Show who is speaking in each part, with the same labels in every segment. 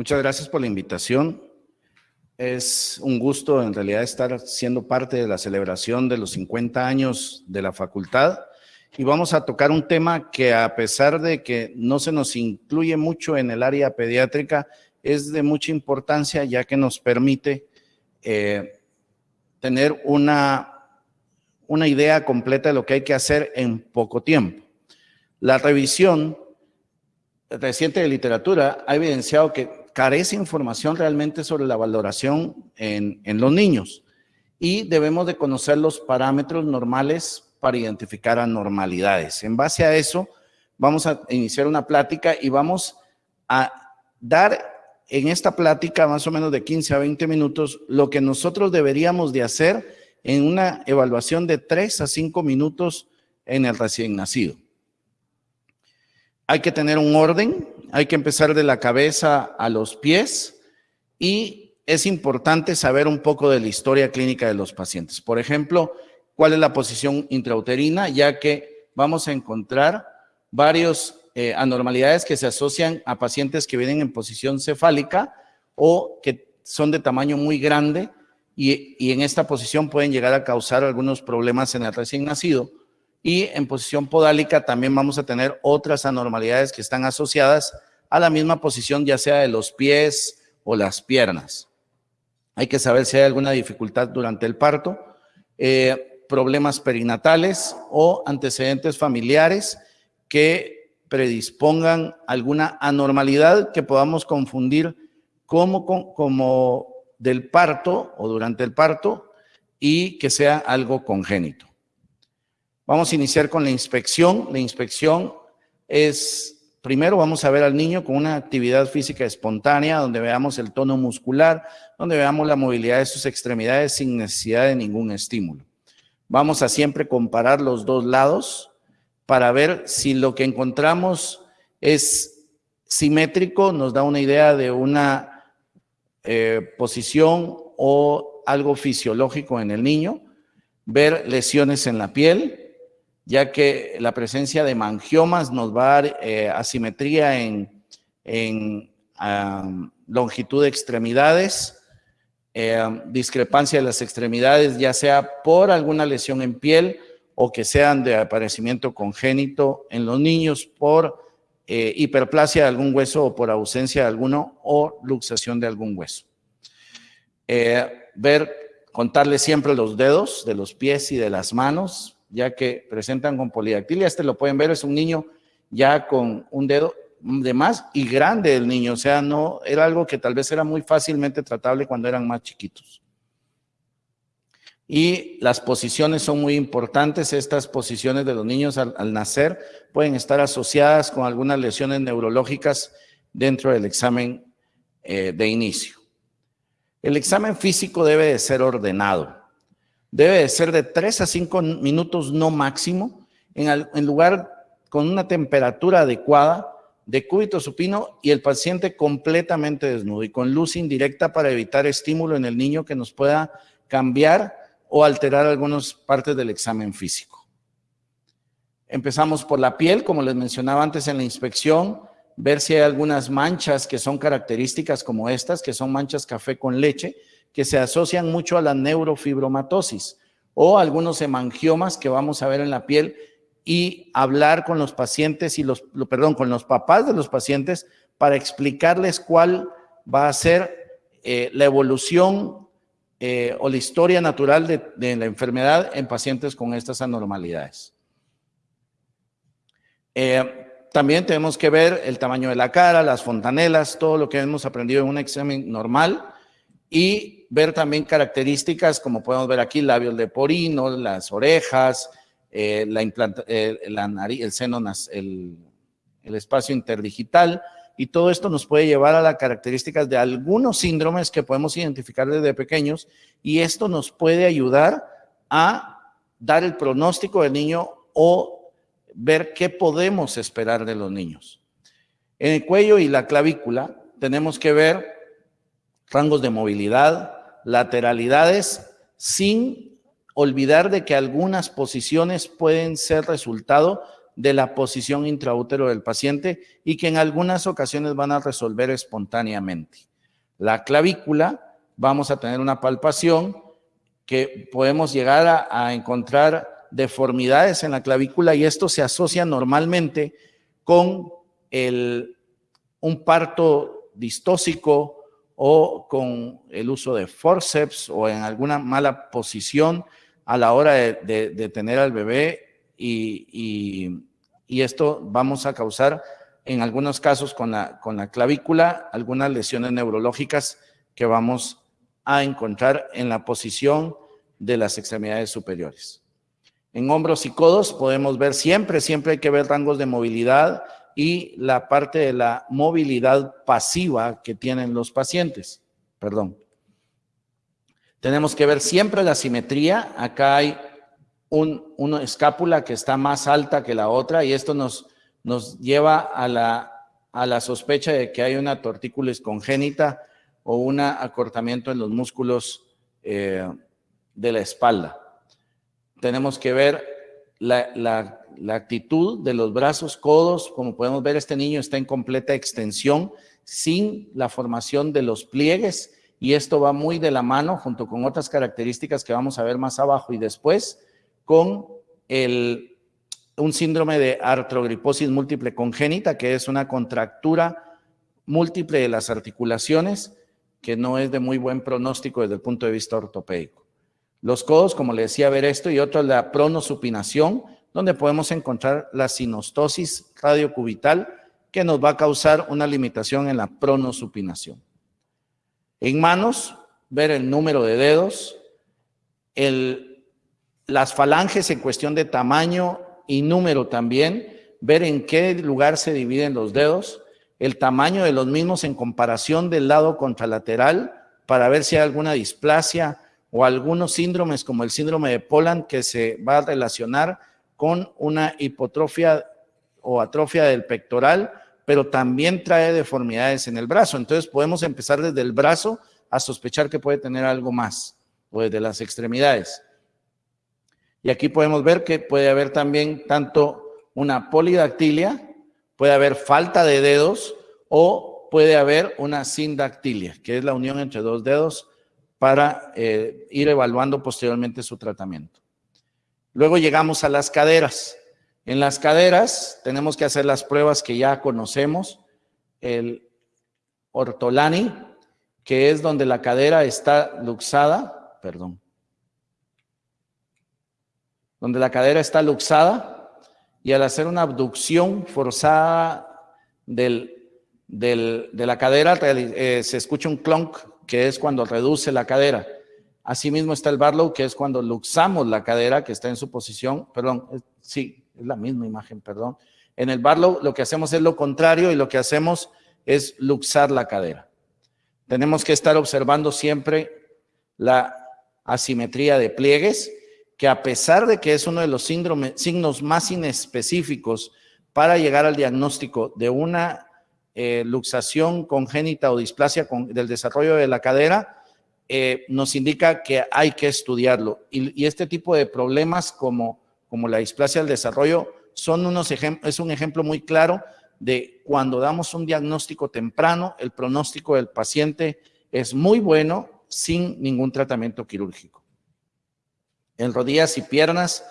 Speaker 1: Muchas gracias por la invitación. Es un gusto en realidad estar siendo parte de la celebración de los 50 años de la facultad y vamos a tocar un tema que a pesar de que no se nos incluye mucho en el área pediátrica, es de mucha importancia ya que nos permite eh, tener una, una idea completa de lo que hay que hacer en poco tiempo. La revisión reciente de literatura ha evidenciado que carece información realmente sobre la valoración en, los niños y debemos de conocer los parámetros normales para identificar anormalidades. En base a eso, vamos a iniciar una plática y vamos a dar en esta plática más o menos de 15 a 20 minutos lo que nosotros deberíamos de hacer en una evaluación de 3 a 5 minutos en el recién nacido. Hay que tener un orden, hay que empezar de la cabeza a los pies y es importante saber un poco de la historia clínica de los pacientes. Por ejemplo, cuál es la posición intrauterina, ya que vamos a encontrar varias eh, anormalidades que se asocian a pacientes que vienen en posición cefálica o que son de tamaño muy grande y, y en esta posición pueden llegar a causar algunos problemas en el recién nacido y en posición podálica también vamos a tener otras anormalidades que están asociadas a la misma posición, ya sea de los pies o las piernas. Hay que saber si hay alguna dificultad durante el parto, eh, problemas perinatales o antecedentes familiares que predispongan alguna anormalidad que podamos confundir como, como del parto o durante el parto y que sea algo congénito. Vamos a iniciar con la inspección. La inspección es, primero vamos a ver al niño con una actividad física espontánea, donde veamos el tono muscular, donde veamos la movilidad de sus extremidades sin necesidad de ningún estímulo. Vamos a siempre comparar los dos lados para ver si lo que encontramos es simétrico, nos da una idea de una eh, posición o algo fisiológico en el niño, ver lesiones en la piel, ya que la presencia de mangiomas nos va a dar eh, asimetría en, longitud de extremidades, eh, discrepancia de las extremidades, ya sea por alguna lesión en piel o que sean de aparecimiento congénito en los niños por eh, hiperplasia de algún hueso o por ausencia de alguno o luxación de algún hueso. ver, contarle siempre los dedos de los pies y de las manos, ya que presentan con polidactilia. Este lo pueden ver, es un niño ya con un dedo de más y grande el niño, o sea, no era algo que tal vez era muy fácilmente tratable cuando eran más chiquitos. Y las posiciones son muy importantes, estas posiciones de los niños al, nacer pueden estar asociadas con algunas lesiones neurológicas dentro del examen eh, de inicio. El examen físico debe de ser ordenado debe de ser de 3 a 5 minutos no máximo, en, lugar con una temperatura adecuada, de cúbito supino y el paciente completamente desnudo y con luz indirecta para evitar estímulo en el niño que nos pueda cambiar o alterar algunas partes del examen físico. Empezamos por la piel, como les mencionaba antes en la inspección, ver si hay algunas manchas que son características como estas, que son manchas café con leche, que se asocian mucho a la neurofibromatosis o algunos hemangiomas que vamos a ver en la piel y hablar con los pacientes y los, perdón, con los papás de los pacientes para explicarles cuál va a ser eh, la evolución eh, o la historia natural de, la enfermedad en pacientes con estas anormalidades. Eh, también tenemos que ver el tamaño de la cara, las fontanelas, todo lo que hemos aprendido en un examen normal y ver también características como podemos ver aquí, labios de porino, las orejas, eh, la, eh, nariz, el seno, el, el espacio interdigital, y todo esto nos puede llevar a las características de algunos síndromes que podemos identificar desde pequeños, y esto nos puede ayudar a dar el pronóstico del niño o ver qué podemos esperar de los niños. En el cuello y la clavícula tenemos que ver rangos de movilidad, lateralidades sin olvidar de que algunas posiciones pueden ser resultado de la posición intraútero del paciente y que en algunas ocasiones van a resolver espontáneamente. La clavícula, vamos a tener una palpación que podemos llegar a, encontrar deformidades en la clavícula y esto se asocia normalmente con el, un parto distóxico o con el uso de forceps o en alguna mala posición a la hora de, tener al bebé y, esto vamos a causar en algunos casos con la, con la clavícula algunas lesiones neurológicas que vamos a encontrar en la posición de las extremidades superiores. En hombros y codos podemos ver siempre, siempre hay que ver rangos de movilidad y la parte de la movilidad pasiva que tienen los pacientes. Perdón. Tenemos que ver siempre la simetría. Acá hay un, una escápula que está más alta que la otra y esto nos, nos lleva a la, a la sospecha de que hay una tortícolis congénita o un acortamiento en los músculos eh, de la espalda. Tenemos que ver la, la, la, actitud de los brazos, codos. Como podemos ver, este niño está en completa extensión sin la formación de los pliegues y esto va muy de la mano junto con otras características que vamos a ver más abajo y después con el, un síndrome de artrogriposis múltiple congénita, que es una contractura múltiple de las articulaciones que no es de muy buen pronóstico desde el punto de vista ortopédico. Los codos, como le decía, ver esto y otro, la pronosupinación, donde podemos encontrar la sinostosis radiocubital que nos va a causar una limitación en la pronosupinación. En manos, ver el número de dedos, el, las falanges en cuestión de tamaño y número también, ver en qué lugar se dividen los dedos, el tamaño de los mismos en comparación del lado contralateral para ver si hay alguna displasia o algunos síndromes como el síndrome de Poland que se va a relacionar con una hipotrofia o atrofia del pectoral pero también trae deformidades en el brazo. Entonces podemos empezar desde el brazo a sospechar que puede tener algo más, o desde las extremidades. Y aquí podemos ver que puede haber también tanto una polidactilia, puede haber falta de dedos o puede haber una sindactilia, que es la unión entre dos dedos para eh, ir evaluando posteriormente su tratamiento. Luego llegamos a las caderas. En las caderas tenemos que hacer las pruebas que ya conocemos, el ortolani, que es donde la cadera está luxada, perdón, donde la cadera está luxada y al hacer una abducción forzada de la cadera eh, se escucha un clonk, que es cuando reduce la cadera. Asimismo está el Barlow, que es cuando luxamos la cadera, que está en su posición, perdón, sí, es la misma imagen, perdón. En el Barlow lo que hacemos es lo contrario y lo que hacemos es luxar la cadera. Tenemos que estar observando siempre la asimetría de pliegues, que a pesar de que es uno de los signos más inespecíficos para llegar al diagnóstico de una eh, luxación congénita o displasia del desarrollo de la cadera, eh, nos indica que hay que estudiarlo. y este tipo de problemas como como la displasia del desarrollo, son unos es un ejemplo muy claro de cuando damos un diagnóstico temprano, el pronóstico del paciente es muy bueno sin ningún tratamiento quirúrgico. En rodillas y piernas,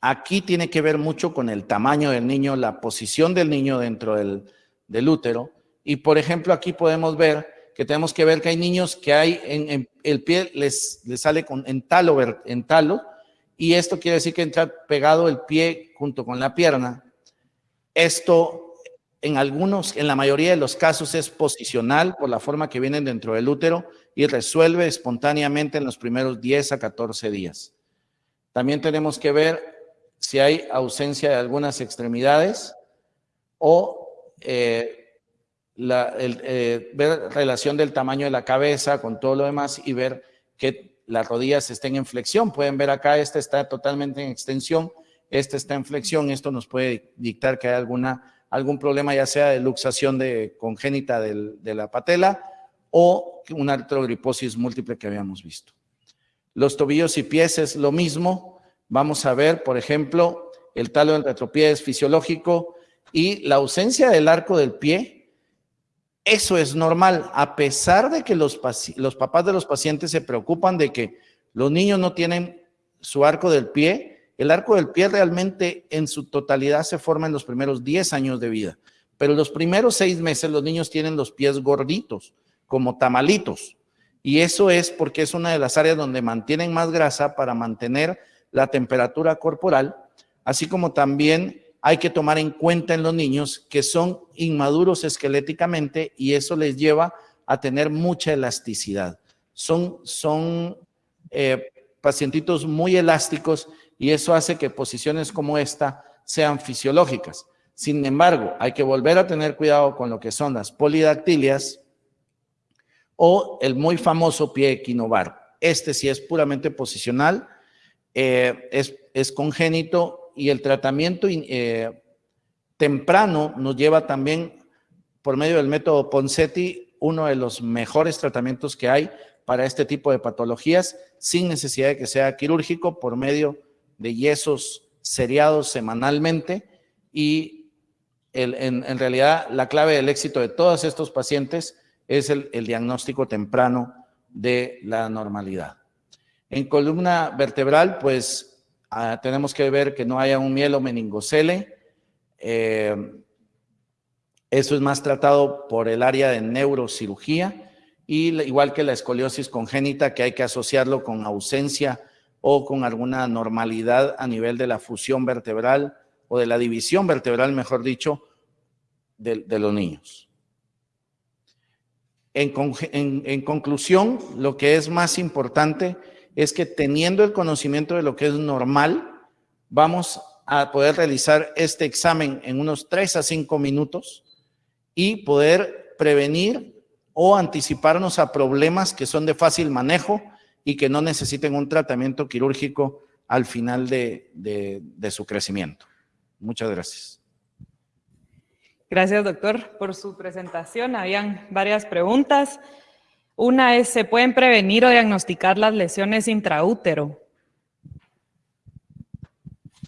Speaker 1: aquí tiene que ver mucho con el tamaño del niño, la posición del niño dentro del, del útero. Y por ejemplo, aquí podemos ver que tenemos que ver que hay niños que hay en, el pie les, les sale con, en talo, en talo y esto quiere decir que entra pegado el pie junto con la pierna. Esto en algunos, en la mayoría de los casos es posicional por la forma que vienen dentro del útero y resuelve espontáneamente en los primeros 10 a 14 días. También tenemos que ver si hay ausencia de algunas extremidades o eh, la, eh, ver relación del tamaño de la cabeza con todo lo demás y ver qué las rodillas estén en flexión. Pueden ver acá, esta está totalmente en extensión, esta está en flexión. Esto nos puede dictar que hay alguna, algún problema, ya sea de luxación de, congénita de la patela o una artrogriposis múltiple que habíamos visto. Los tobillos y pies es lo mismo. Vamos a ver, por ejemplo, el talo del retropié es fisiológico y la ausencia del arco del pie, eso es normal, a pesar de que los, papás de los pacientes se preocupan de que los niños no tienen su arco del pie, el arco del pie realmente en su totalidad se forma en los primeros 10 años de vida, pero los primeros seis meses los niños tienen los pies gorditos, como tamalitos, y eso es porque es una de las áreas donde mantienen más grasa para mantener la temperatura corporal, así como también hay que tomar en cuenta en los niños que son inmaduros esqueléticamente y eso les lleva a tener mucha elasticidad. Son, son eh, pacientitos muy elásticos y eso hace que posiciones como esta sean fisiológicas. Sin embargo, hay que volver a tener cuidado con lo que son las polidactilias o el muy famoso pie equinovar. Este sí es puramente posicional, eh, es, es, congénito y el tratamiento eh, temprano nos lleva también por medio del método Ponseti, uno de los mejores tratamientos que hay para este tipo de patologías sin necesidad de que sea quirúrgico por medio de yesos seriados semanalmente y en, realidad la clave del éxito de todos estos pacientes es el, diagnóstico temprano de la normalidad. En columna vertebral, pues ah, tenemos que ver que no haya un mielo meningocele. Eh, eso es más tratado por el área de neurocirugía y igual que la escoliosis congénita que hay que asociarlo con ausencia o con alguna normalidad a nivel de la fusión vertebral o de la división vertebral, mejor dicho, de, los niños. En, en conclusión, lo que es más importante es que teniendo el conocimiento de lo que es normal, vamos a poder realizar este examen en unos 3 a 5 minutos y poder prevenir o anticiparnos a problemas que son de fácil manejo y que no necesiten un tratamiento quirúrgico al final de, de, su crecimiento. Muchas gracias.
Speaker 2: Gracias, doctor, por su presentación. Habían varias preguntas. Una es, ¿se pueden prevenir o diagnosticar las lesiones intraútero?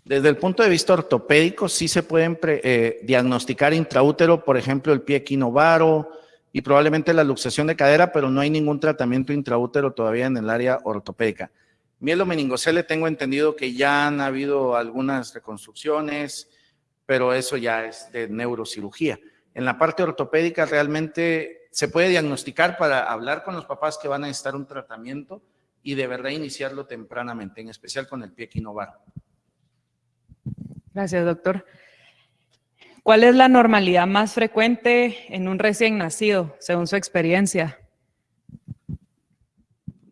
Speaker 1: Desde el punto de vista ortopédico, sí se pueden eh, diagnosticar intraútero, por ejemplo, el pie equinovaro, y probablemente la luxación de cadera, pero no hay ningún tratamiento intraútero todavía en el área ortopédica. Mielo meningocele tengo entendido que ya han habido algunas reconstrucciones, pero eso ya es de neurocirugía. En la parte ortopédica realmente se puede diagnosticar para hablar con los papás que van a necesitar un tratamiento y de verdad iniciarlo tempranamente, en especial con el pie equinovar.
Speaker 2: Gracias, doctor. ¿Cuál es la normalidad más frecuente en un recién nacido, según su experiencia?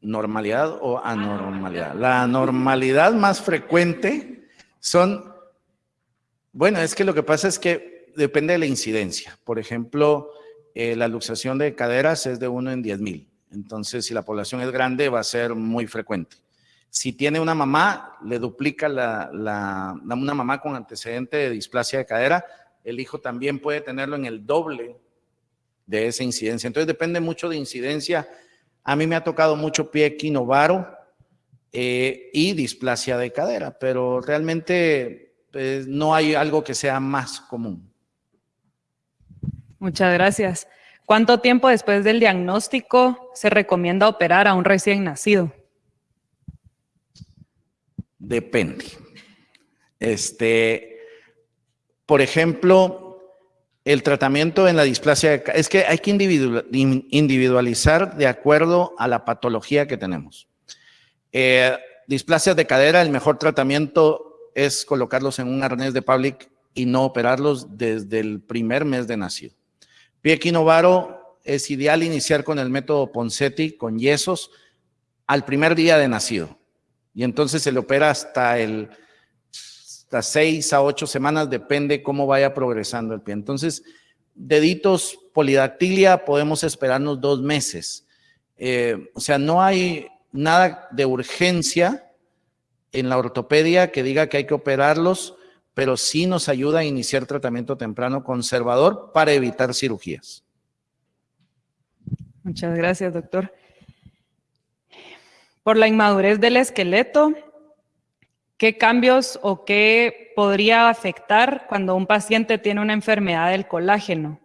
Speaker 1: ¿Normalidad o anormalidad? La normalidad más frecuente son, bueno, es que lo que pasa es que depende de la incidencia. Por ejemplo, eh, la luxación de caderas es de 1 en 10 mil. Entonces, si la población es grande, va a ser muy frecuente. Si tiene una mamá, le duplica la, una mamá con antecedente de displasia de cadera, el hijo también puede tenerlo en el doble de esa incidencia. Entonces depende mucho de incidencia. A mí me ha tocado mucho pie equinovaro eh, y displasia de cadera, pero realmente pues, no hay algo que sea más común.
Speaker 2: Muchas gracias. ¿Cuánto tiempo después del diagnóstico se recomienda operar a un recién nacido?
Speaker 1: Depende. Este, por ejemplo, el tratamiento en la displasia, es que hay que individualizar de acuerdo a la patología que tenemos. Eh, displasias de cadera, el mejor tratamiento es colocarlos en un arnés de public y no operarlos desde el primer mes de nacido. Pie equinovaro es ideal iniciar con el método Ponseti, con yesos, al primer día de nacido. Y entonces se le opera hasta el hasta seis a ocho semanas, depende cómo vaya progresando el pie. Entonces, deditos polidactilia podemos esperarnos dos meses. Eh, o sea, no hay nada de urgencia en la ortopedia que diga que hay que operarlos, pero sí nos ayuda a iniciar tratamiento temprano conservador para evitar cirugías.
Speaker 2: Muchas gracias, doctor. Por la inmadurez del esqueleto, ¿qué cambios o qué podría afectar cuando un paciente tiene una enfermedad del colágeno?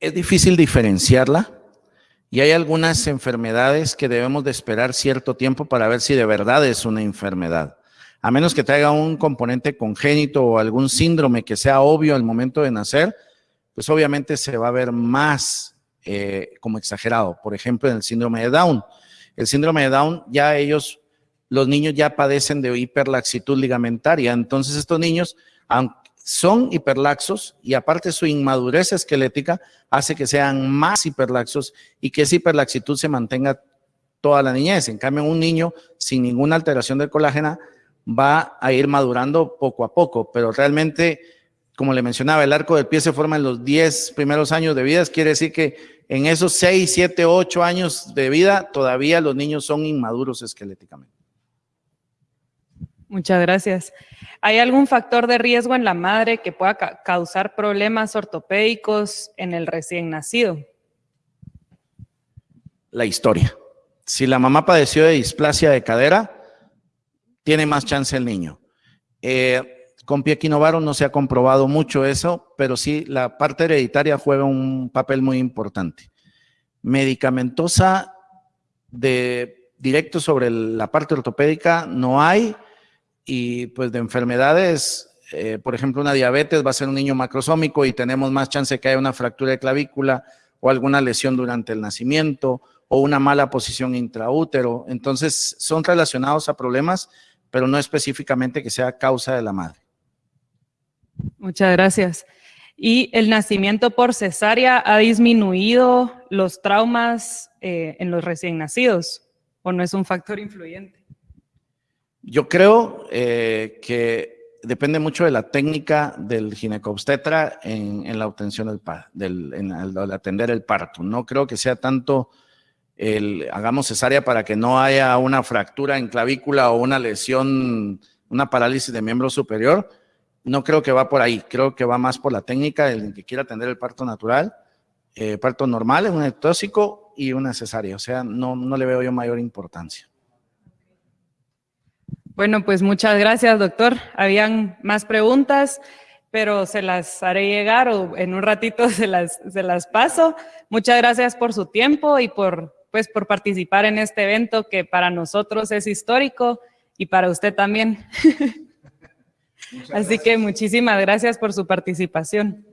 Speaker 1: Es difícil diferenciarla y hay algunas enfermedades que debemos de esperar cierto tiempo para ver si de verdad es una enfermedad. A menos que traiga un componente congénito o algún síndrome que sea obvio al momento de nacer, pues obviamente se va a ver más eh, como exagerado. Por ejemplo, en el síndrome de Down. El síndrome de Down, ya ellos, los niños ya padecen de hiperlaxitud ligamentaria. Entonces estos niños, aunque son hiperlaxos y aparte su inmadurez esquelética hace que sean más hiperlaxos y que esa hiperlaxitud se mantenga toda la niñez. En cambio, un niño sin ninguna alteración del colágeno va a ir madurando poco a poco, pero realmente, como le mencionaba, el arco del pie se forma en los 10 primeros años de vida, quiere decir que en esos 6, 7, 8 años de vida todavía los niños son inmaduros esqueléticamente.
Speaker 2: Muchas gracias. ¿Hay algún factor de riesgo en la madre que pueda causar problemas ortopédicos en el recién nacido?
Speaker 1: La historia. Si la mamá padeció de displasia de cadera, tiene más chance el niño. Eh, con pie equinovaro no se ha comprobado mucho eso, pero sí la parte hereditaria juega un papel muy importante. Medicamentosa de directo sobre la parte ortopédica no hay, y pues de enfermedades, eh, por ejemplo, una diabetes va a ser un niño macrosómico y tenemos más chance de que haya una fractura de clavícula o alguna lesión durante el nacimiento o una mala posición intraútero. Entonces, son relacionados a problemas, pero no específicamente que sea causa de la madre.
Speaker 2: Muchas gracias. ¿Y el nacimiento por cesárea ha disminuido los traumas eh, en los recién nacidos o no es un factor influyente?
Speaker 1: Yo creo eh, que depende mucho de la técnica del ginecobstetra en, la obtención del, del en, al atender el parto. No creo que sea tanto el hagamos cesárea para que no haya una fractura en clavícula o una lesión, una parálisis de miembro superior. No creo que va por ahí. Creo que va más por la técnica del que quiera atender el parto natural, eh, parto normal, un ectóxico y una cesárea. O sea, no, no le veo yo mayor importancia.
Speaker 2: Bueno, pues muchas gracias, doctor. Habían más preguntas, pero se las haré llegar o en un ratito se las, se las paso. Muchas gracias por su tiempo y por, pues, por participar en este evento que para nosotros es histórico y para usted también. Así que muchísimas gracias por su participación.